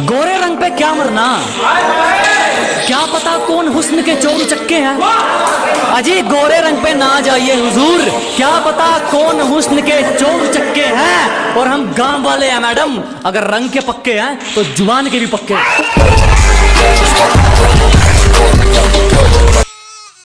गोरे रंग पे क्या मरना? क्या पता कौन हुस्न के चोर चक्के हैं? अजी, गोरे रंग पे ना जाइए, हुजूर। क्या पता कौन हुस्न के चोर चक्के हैं? और हम गाँव वाले हैं, मैडम। अगर रंग के पक्के हैं तो ज़ुबान के भी पक्के हैं।